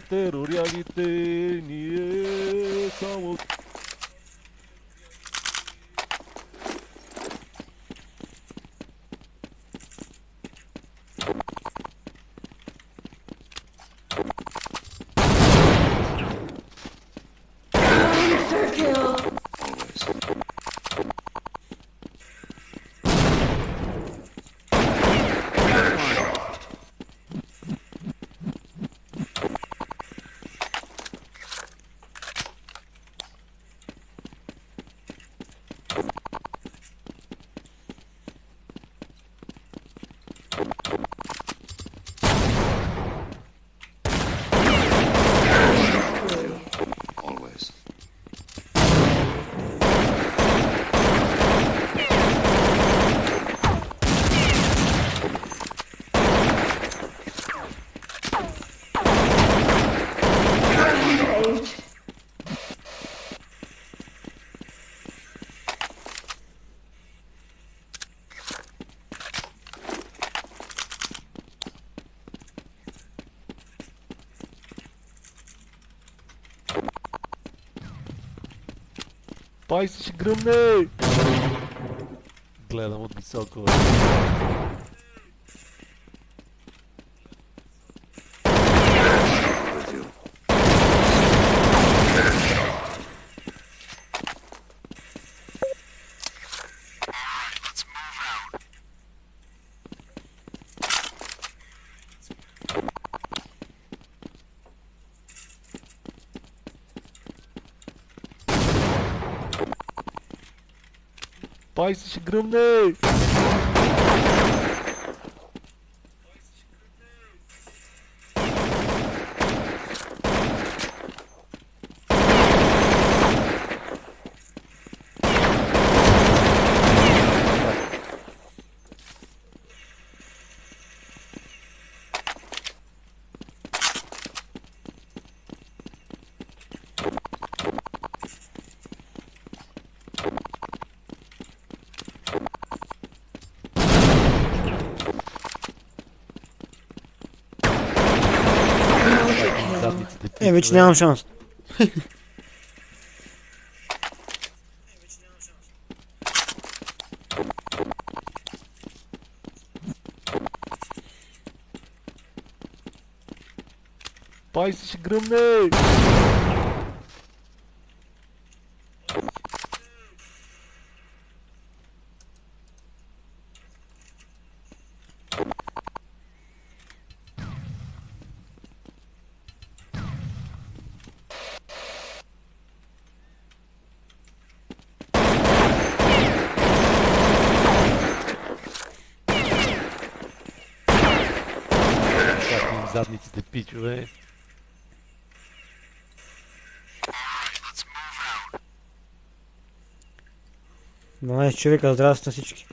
terror realité ni est Пай си ще гръмне! Гледам от високо. бе. With you. Пай си ще Nie, nie mam szans. Paz, jesteś! Задниците пичове. – 12 човека, здрасти на всички.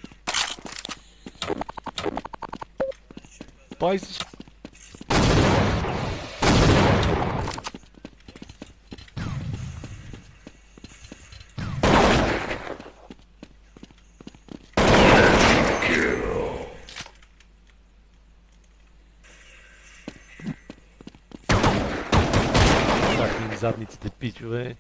Пай си задниците пичове.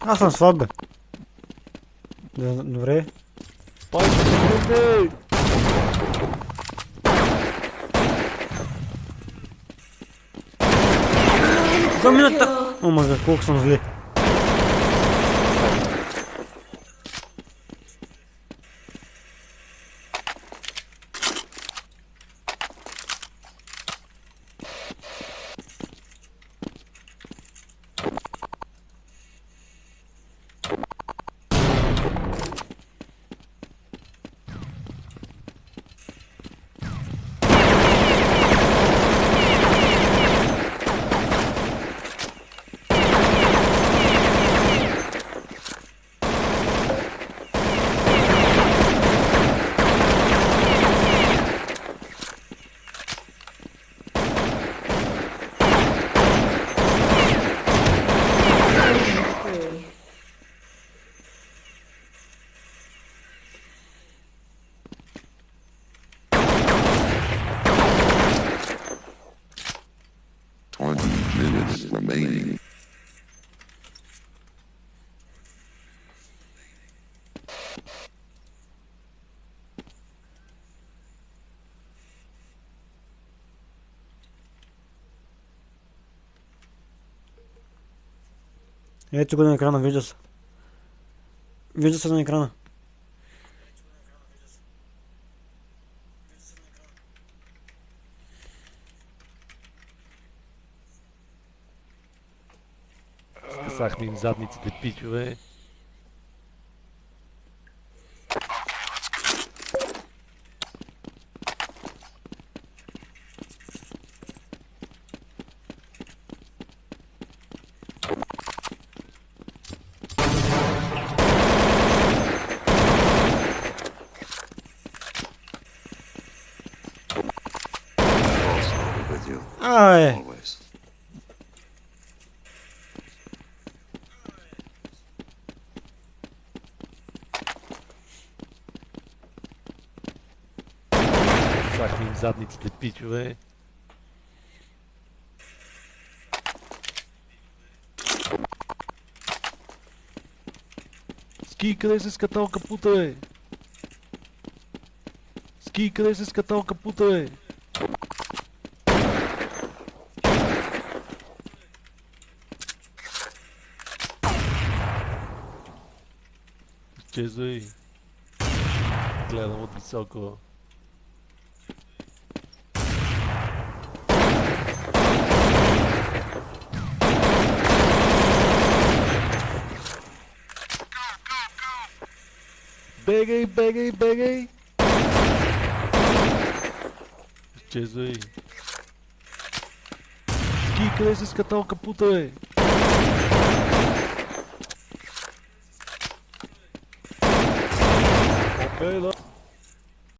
Аз съм слаб, бе. Добре. Пай гръмне! Два минута! О, мага, колко съм зле. Ето го на екрана, вижда се. Вижда се на екрана. Скъсахме им задниците, пичове. Ай! always. Скъсахме им задниците, пичове. Ски, къде се скатал капута, бе? Ски, къде се скатал капута, бе? Изчезвай. Гледам от високо. Бегай, бегай, бегай! Изчезвай. Ски, къде си скатал капута, бе? Öyle